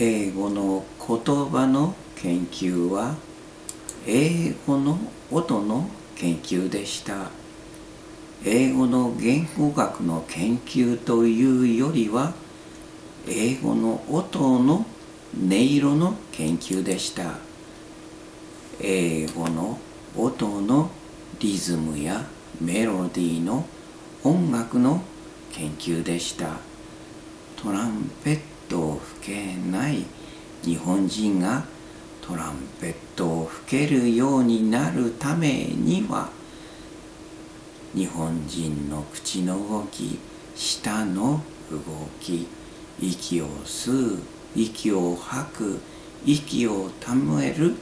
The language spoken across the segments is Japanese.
英語の言葉の研究は英語の音の研究でした。英語の言語学の研究というよりは英語の音の音色の研究でした。英語の音のリズムやメロディーの音楽の研究でした。トランペットを吹けない日本人がトランペットを吹けるようになるためには日本人の口の動き舌の動き息を吸う息を吐く息をためる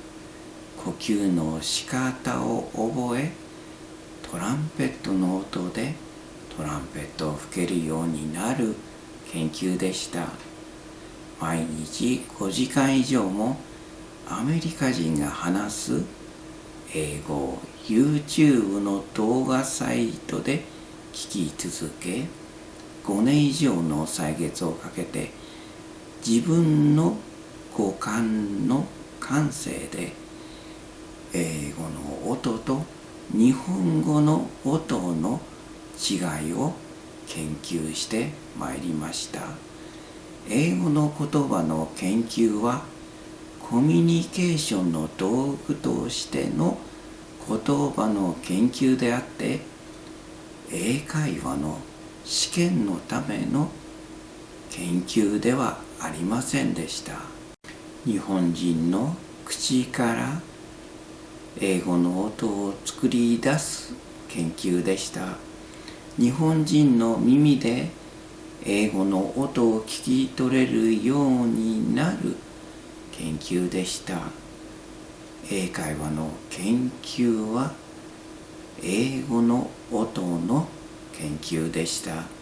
呼吸の仕方を覚えトランペットの音でトランペットを吹けるようになる研究でした。毎日5時間以上もアメリカ人が話す英語を YouTube の動画サイトで聞き続け5年以上の歳月をかけて自分の五感の感性で英語の音と日本語の音の違いを研究してまいりました。英語の言葉の研究はコミュニケーションの道具としての言葉の研究であって英会話の試験のための研究ではありませんでした。日本人の口から英語の音を作り出す研究でした。日本人の耳で英語の音を聞き取れるようになる。研究でした。英会話の研究は英語の音の研究でした。